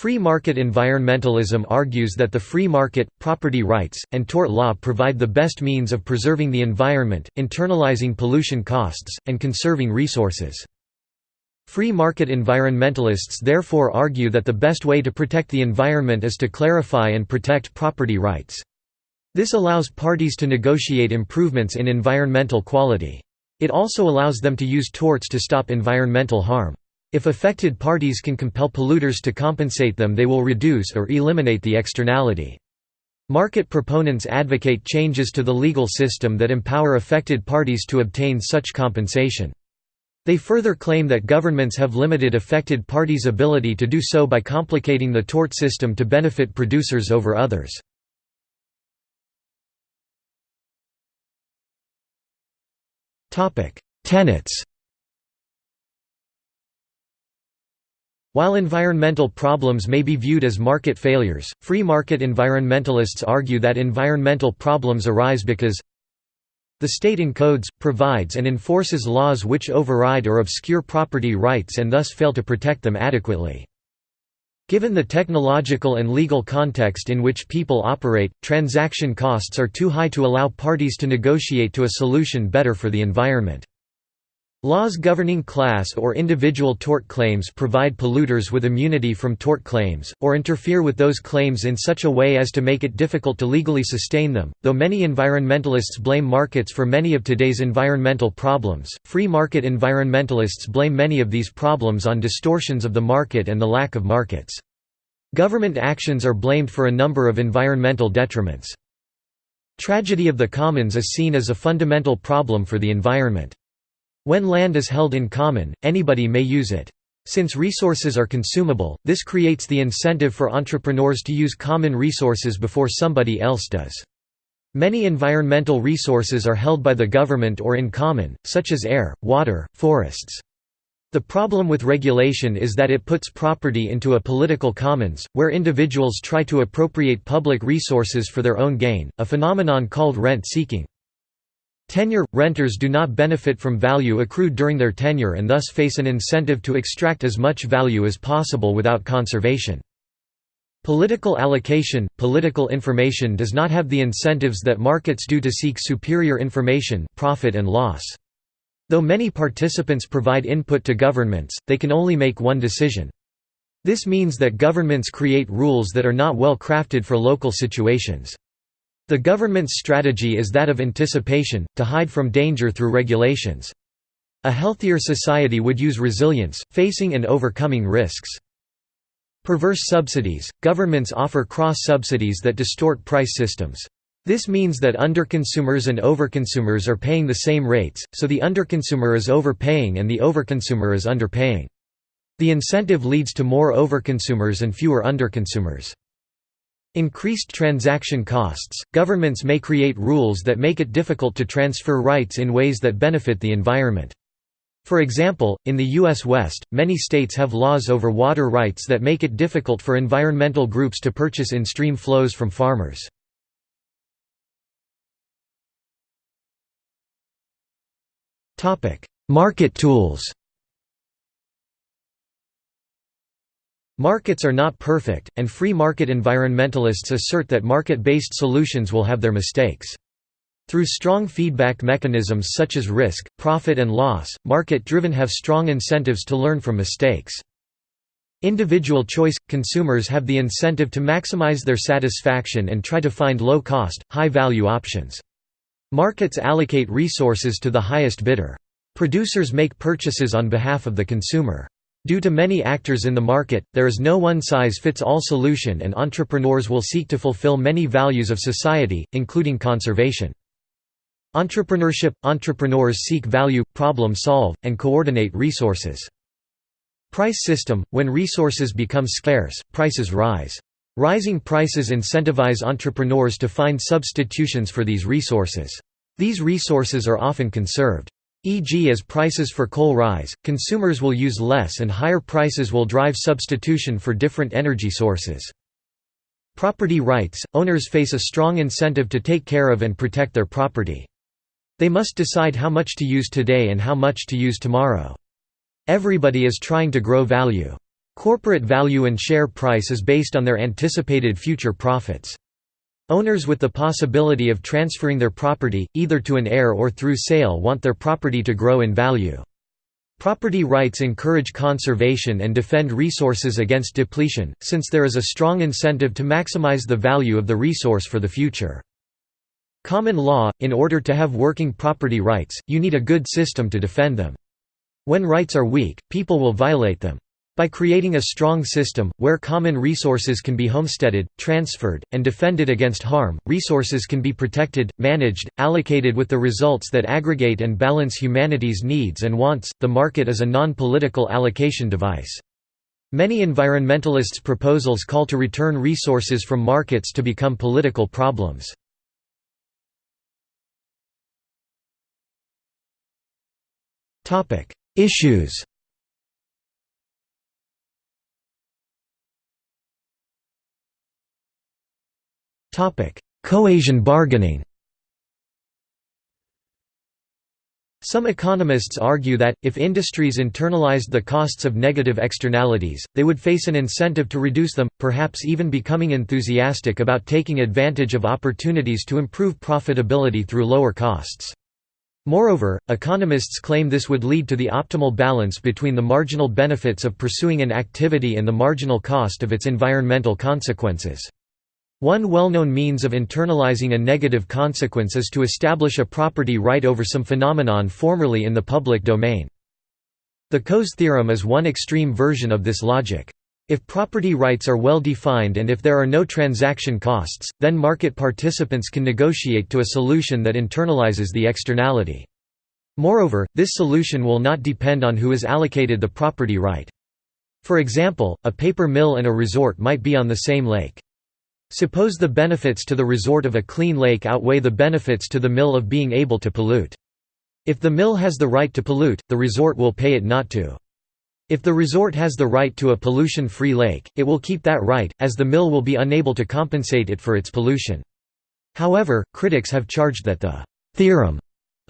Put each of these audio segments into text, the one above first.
Free market environmentalism argues that the free market, property rights, and tort law provide the best means of preserving the environment, internalizing pollution costs, and conserving resources. Free market environmentalists therefore argue that the best way to protect the environment is to clarify and protect property rights. This allows parties to negotiate improvements in environmental quality. It also allows them to use torts to stop environmental harm. If affected parties can compel polluters to compensate them they will reduce or eliminate the externality. Market proponents advocate changes to the legal system that empower affected parties to obtain such compensation. They further claim that governments have limited affected parties' ability to do so by complicating the tort system to benefit producers over others. Tenets While environmental problems may be viewed as market failures, free market environmentalists argue that environmental problems arise because the state encodes, provides and enforces laws which override or obscure property rights and thus fail to protect them adequately. Given the technological and legal context in which people operate, transaction costs are too high to allow parties to negotiate to a solution better for the environment. Laws governing class or individual tort claims provide polluters with immunity from tort claims, or interfere with those claims in such a way as to make it difficult to legally sustain them. Though many environmentalists blame markets for many of today's environmental problems, free market environmentalists blame many of these problems on distortions of the market and the lack of markets. Government actions are blamed for a number of environmental detriments. Tragedy of the commons is seen as a fundamental problem for the environment. When land is held in common, anybody may use it. Since resources are consumable, this creates the incentive for entrepreneurs to use common resources before somebody else does. Many environmental resources are held by the government or in common, such as air, water, forests. The problem with regulation is that it puts property into a political commons, where individuals try to appropriate public resources for their own gain, a phenomenon called rent-seeking. Tenure – Renters do not benefit from value accrued during their tenure and thus face an incentive to extract as much value as possible without conservation. Political allocation – Political information does not have the incentives that markets do to seek superior information profit and loss. Though many participants provide input to governments, they can only make one decision. This means that governments create rules that are not well crafted for local situations. The government's strategy is that of anticipation, to hide from danger through regulations. A healthier society would use resilience, facing and overcoming risks. Perverse subsidies – Governments offer cross-subsidies that distort price systems. This means that underconsumers and overconsumers are paying the same rates, so the underconsumer is overpaying and the overconsumer is underpaying. The incentive leads to more overconsumers and fewer underconsumers. Increased transaction costs – Governments may create rules that make it difficult to transfer rights in ways that benefit the environment. For example, in the U.S. West, many states have laws over water rights that make it difficult for environmental groups to purchase in-stream flows from farmers. Market tools Markets are not perfect, and free market environmentalists assert that market-based solutions will have their mistakes. Through strong feedback mechanisms such as risk, profit and loss, market-driven have strong incentives to learn from mistakes. Individual choice – Consumers have the incentive to maximize their satisfaction and try to find low-cost, high-value options. Markets allocate resources to the highest bidder. Producers make purchases on behalf of the consumer. Due to many actors in the market, there is no one-size-fits-all solution and entrepreneurs will seek to fulfill many values of society, including conservation. Entrepreneurship – Entrepreneurs seek value, problem-solve, and coordinate resources. Price system – When resources become scarce, prices rise. Rising prices incentivize entrepreneurs to find substitutions for these resources. These resources are often conserved. E.g. as prices for coal rise, consumers will use less and higher prices will drive substitution for different energy sources. Property rights – Owners face a strong incentive to take care of and protect their property. They must decide how much to use today and how much to use tomorrow. Everybody is trying to grow value. Corporate value and share price is based on their anticipated future profits. Owners with the possibility of transferring their property, either to an heir or through sale want their property to grow in value. Property rights encourage conservation and defend resources against depletion, since there is a strong incentive to maximize the value of the resource for the future. Common law – In order to have working property rights, you need a good system to defend them. When rights are weak, people will violate them. By creating a strong system, where common resources can be homesteaded, transferred, and defended against harm, resources can be protected, managed, allocated with the results that aggregate and balance humanity's needs and wants. The market is a non political allocation device. Many environmentalists' proposals call to return resources from markets to become political problems. Issues Coasian bargaining Some economists argue that, if industries internalized the costs of negative externalities, they would face an incentive to reduce them, perhaps even becoming enthusiastic about taking advantage of opportunities to improve profitability through lower costs. Moreover, economists claim this would lead to the optimal balance between the marginal benefits of pursuing an activity and the marginal cost of its environmental consequences. One well-known means of internalizing a negative consequence is to establish a property right over some phenomenon formerly in the public domain. The Coase theorem is one extreme version of this logic. If property rights are well defined and if there are no transaction costs, then market participants can negotiate to a solution that internalizes the externality. Moreover, this solution will not depend on who is allocated the property right. For example, a paper mill and a resort might be on the same lake. Suppose the benefits to the resort of a clean lake outweigh the benefits to the mill of being able to pollute. If the mill has the right to pollute, the resort will pay it not to. If the resort has the right to a pollution-free lake, it will keep that right, as the mill will be unable to compensate it for its pollution. However, critics have charged that the theorem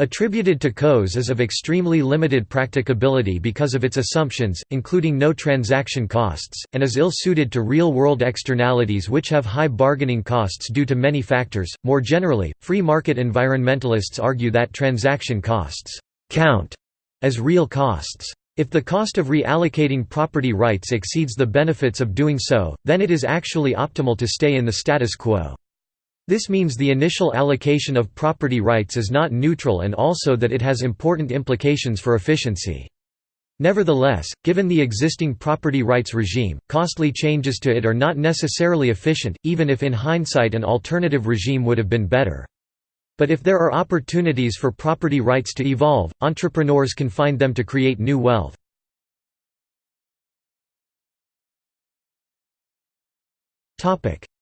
Attributed to Coase is of extremely limited practicability because of its assumptions, including no transaction costs, and is ill-suited to real-world externalities which have high bargaining costs due to many factors. More generally, free market environmentalists argue that transaction costs count as real costs. If the cost of reallocating property rights exceeds the benefits of doing so, then it is actually optimal to stay in the status quo. This means the initial allocation of property rights is not neutral and also that it has important implications for efficiency. Nevertheless, given the existing property rights regime, costly changes to it are not necessarily efficient, even if in hindsight an alternative regime would have been better. But if there are opportunities for property rights to evolve, entrepreneurs can find them to create new wealth.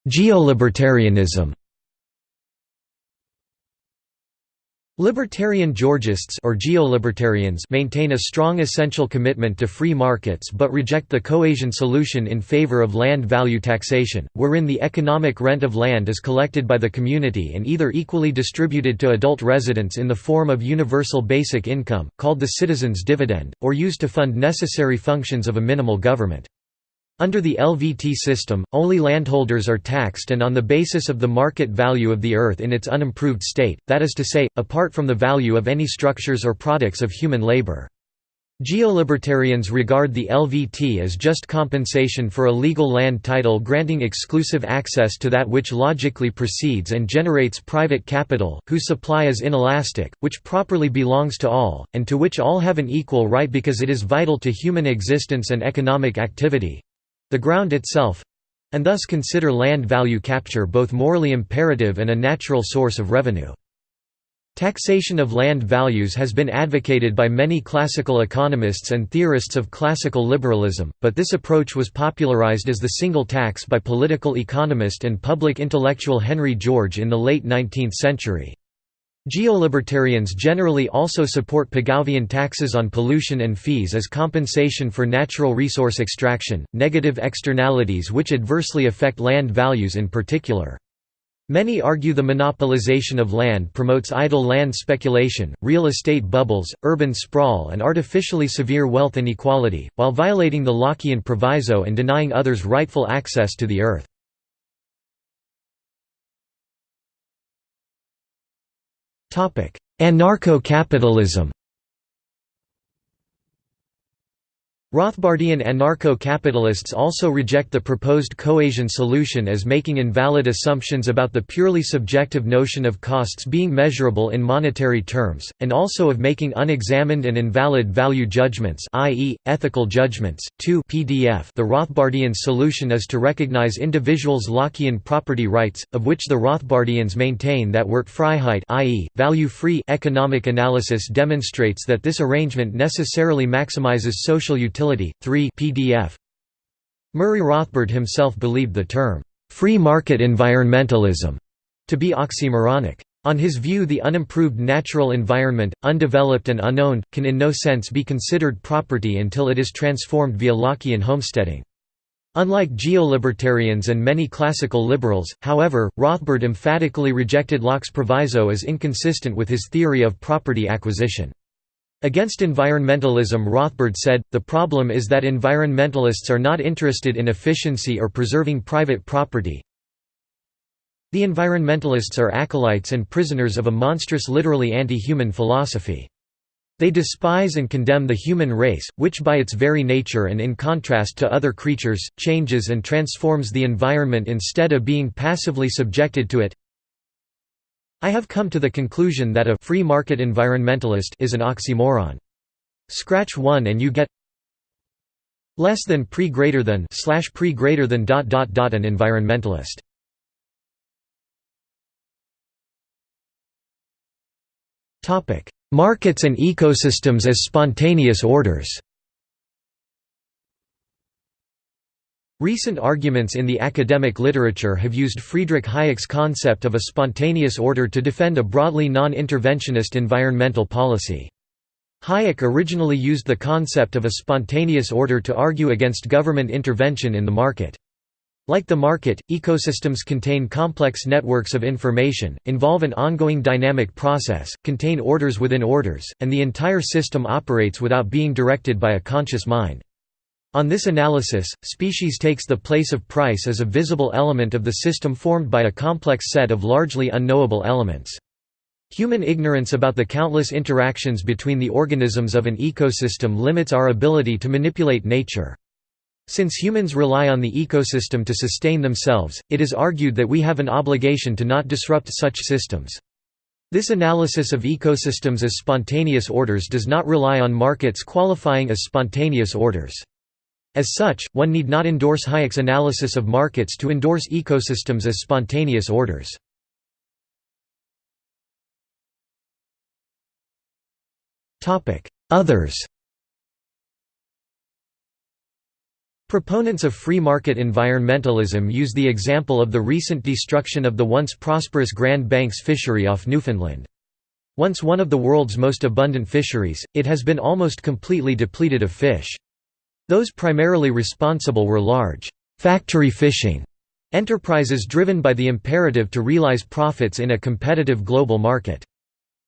Geolibertarianism Libertarian Georgists or geolibertarians maintain a strong essential commitment to free markets but reject the Coasian solution in favor of land value taxation, wherein the economic rent of land is collected by the community and either equally distributed to adult residents in the form of universal basic income, called the citizens' dividend, or used to fund necessary functions of a minimal government. Under the LVT system, only landholders are taxed and on the basis of the market value of the earth in its unimproved state, that is to say, apart from the value of any structures or products of human labor. Geolibertarians regard the LVT as just compensation for a legal land title granting exclusive access to that which logically precedes and generates private capital, whose supply is inelastic, which properly belongs to all, and to which all have an equal right because it is vital to human existence and economic activity, the ground itself and thus consider land value capture both morally imperative and a natural source of revenue. Taxation of land values has been advocated by many classical economists and theorists of classical liberalism, but this approach was popularized as the single tax by political economist and public intellectual Henry George in the late 19th century. Geolibertarians generally also support Pigouvian taxes on pollution and fees as compensation for natural resource extraction, negative externalities which adversely affect land values in particular. Many argue the monopolization of land promotes idle land speculation, real estate bubbles, urban sprawl and artificially severe wealth inequality, while violating the Lockean proviso and denying others rightful access to the earth. Anarcho-capitalism Rothbardian anarcho-capitalists also reject the proposed Coasian solution as making invalid assumptions about the purely subjective notion of costs being measurable in monetary terms, and also of making unexamined and invalid value judgments i.e., ethical judgments. 2 PDF The Rothbardian solution is to recognize individuals' Lockean property rights, of which the Rothbardians maintain that Wertfreiheit i.e., value-free economic analysis demonstrates that this arrangement necessarily maximizes social utility utility. 3 PDF. Murray Rothbard himself believed the term, free market environmentalism, to be oxymoronic. On his view the unimproved natural environment, undeveloped and unowned, can in no sense be considered property until it is transformed via Lockean homesteading. Unlike geolibertarians and many classical liberals, however, Rothbard emphatically rejected Locke's proviso as inconsistent with his theory of property acquisition. Against environmentalism Rothbard said, the problem is that environmentalists are not interested in efficiency or preserving private property. The environmentalists are acolytes and prisoners of a monstrous literally anti-human philosophy. They despise and condemn the human race, which by its very nature and in contrast to other creatures, changes and transforms the environment instead of being passively subjected to it. I have come to the conclusion that a free market environmentalist is an oxymoron. Scratch one and you get less than pre greater than slash pre greater than dot dot dot an environmentalist. Topic: Markets and ecosystems as spontaneous orders. Recent arguments in the academic literature have used Friedrich Hayek's concept of a spontaneous order to defend a broadly non-interventionist environmental policy. Hayek originally used the concept of a spontaneous order to argue against government intervention in the market. Like the market, ecosystems contain complex networks of information, involve an ongoing dynamic process, contain orders within orders, and the entire system operates without being directed by a conscious mind. On this analysis, species takes the place of price as a visible element of the system formed by a complex set of largely unknowable elements. Human ignorance about the countless interactions between the organisms of an ecosystem limits our ability to manipulate nature. Since humans rely on the ecosystem to sustain themselves, it is argued that we have an obligation to not disrupt such systems. This analysis of ecosystems as spontaneous orders does not rely on markets qualifying as spontaneous orders. As such, one need not endorse Hayek's analysis of markets to endorse ecosystems as spontaneous orders. Others Proponents of free market environmentalism use the example of the recent destruction of the once prosperous Grand Banks fishery off Newfoundland. Once one of the world's most abundant fisheries, it has been almost completely depleted of fish. Those primarily responsible were large, factory fishing enterprises driven by the imperative to realize profits in a competitive global market.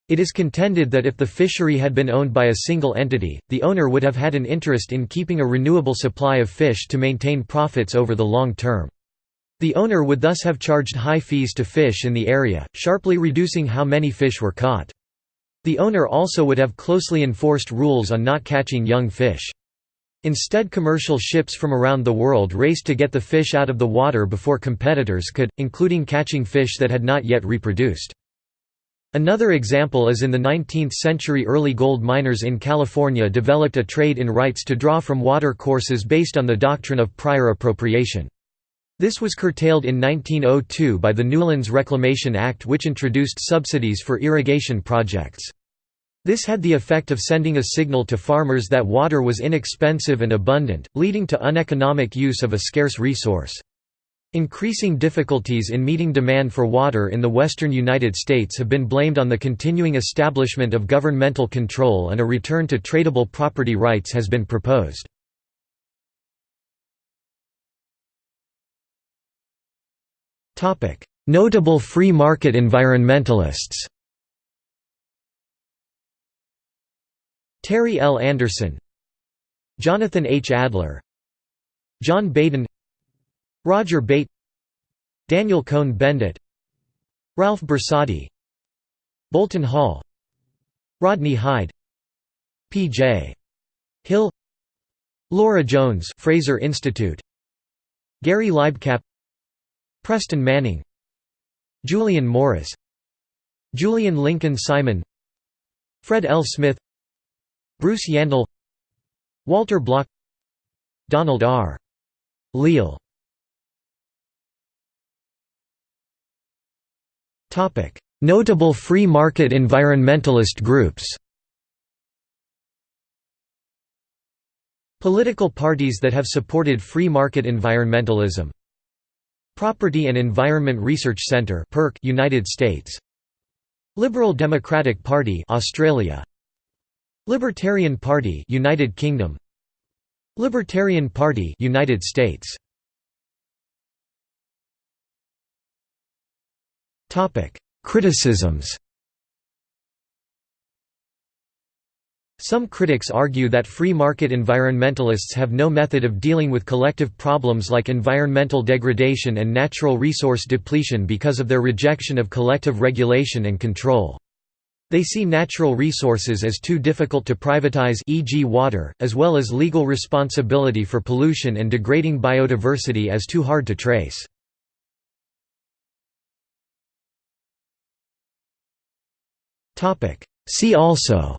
It is contended that if the fishery had been owned by a single entity, the owner would have had an interest in keeping a renewable supply of fish to maintain profits over the long term. The owner would thus have charged high fees to fish in the area, sharply reducing how many fish were caught. The owner also would have closely enforced rules on not catching young fish. Instead commercial ships from around the world raced to get the fish out of the water before competitors could, including catching fish that had not yet reproduced. Another example is in the 19th century early gold miners in California developed a trade in rights to draw from water courses based on the doctrine of prior appropriation. This was curtailed in 1902 by the Newlands Reclamation Act which introduced subsidies for irrigation projects. This had the effect of sending a signal to farmers that water was inexpensive and abundant, leading to uneconomic use of a scarce resource. Increasing difficulties in meeting demand for water in the western United States have been blamed on the continuing establishment of governmental control and a return to tradable property rights has been proposed. Notable free market environmentalists Terry L. Anderson Jonathan H. Adler John Baden Roger Bate Daniel Cohn-Bendit Ralph Bersati Bolton Hall Rodney Hide P.J. Hill Laura Jones Fraser Institute Gary Libecap Preston Manning Julian Morris Julian Lincoln Simon Fred L. Smith Bruce Yandle Walter Block Donald R. Leal. Notable free market environmentalist groups. Political parties that have supported free market environmentalism. Property and Environment Research Centre United States. Liberal Democratic Party Australia Libertarian Party United Kingdom. Libertarian Party United States. Topic. Criticisms. Some critics argue that free market environmentalists have no method of dealing with collective problems like environmental degradation and natural resource depletion because of their rejection of collective regulation and control. They see natural resources as too difficult to privatize e.g. water, as well as legal responsibility for pollution and degrading biodiversity as too hard to trace. See also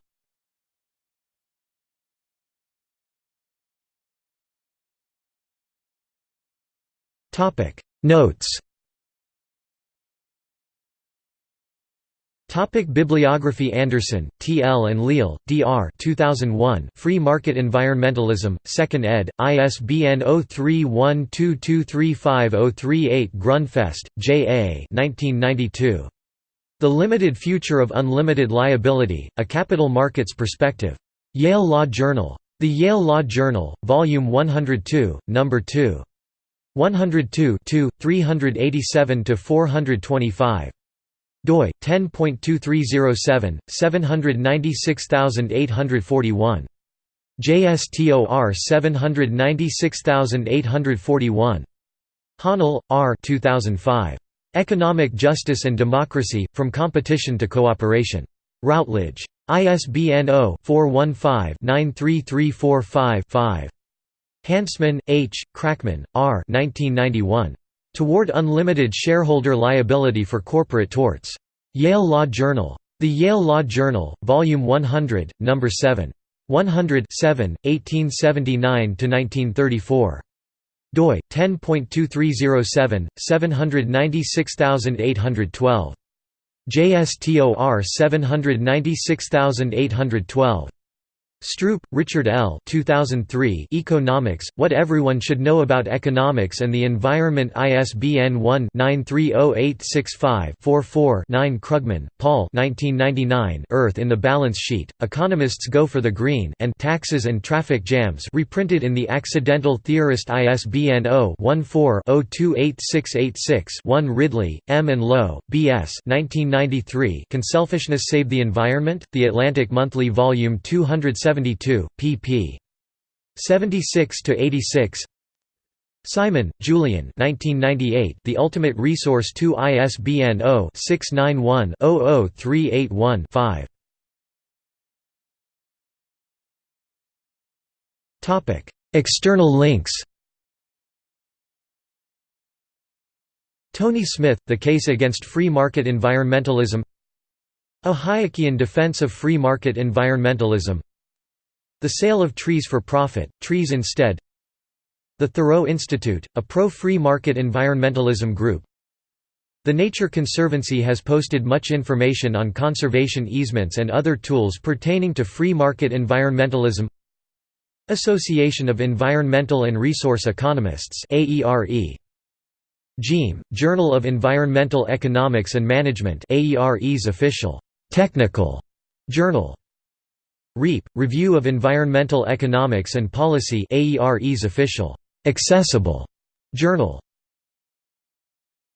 Notes Topic Bibliography Anderson, T. L. and Leal, D. R. 2001, Free Market Environmentalism, 2nd ed., ISBN 0312235038 Grundfest, J. A. 1992. The Limited Future of Unlimited Liability, A Capital Markets Perspective. Yale Law Journal. The Yale Law Journal, Volume 102, No. 2. 102 387 425 doi 10.2307 796841 JSTOR 796841 Hahnel, R. 2005. Economic Justice and Democracy, From Competition to Cooperation. Routledge. ISBN 0-415-93345-5. Hansmann, H., Kraakman, R. 1991. Toward Unlimited Shareholder Liability for Corporate Torts. Yale Law Journal. The Yale Law Journal, Volume 100, No. 7. 100 1879–1934. doi, 10.2307, 796812. JSTOR 796812. Stroup, Richard L. 2003 Economics, What Everyone Should Know About Economics and the Environment ISBN 1-930865-44-9 Krugman, Paul 1999 Earth in the Balance Sheet, Economists Go for the Green and Taxes and Traffic Jams reprinted in the Accidental Theorist ISBN 0-14-028686-1 Ridley, M. and Low, B. S. 1993 Can Selfishness Save the Environment? The Atlantic Monthly Volume 207 72, pp. 76 to 86. Simon, Julian. 1998. The Ultimate Resource 2 ISBN 0-691-00381-5. Topic: External links. Tony Smith, The Case Against Free Market Environmentalism A Hayekian Defense of Free Market Environmentalism the Sale of Trees for Profit, Trees Instead. The Thoreau Institute, a pro-free market environmentalism group. The Nature Conservancy has posted much information on conservation easements and other tools pertaining to free market environmentalism. Association of Environmental and Resource Economists JEEM, Journal of Environmental Economics and Management AERE's official technical journal REEP, Review of Environmental Economics and Policy AERE's official, accessible journal.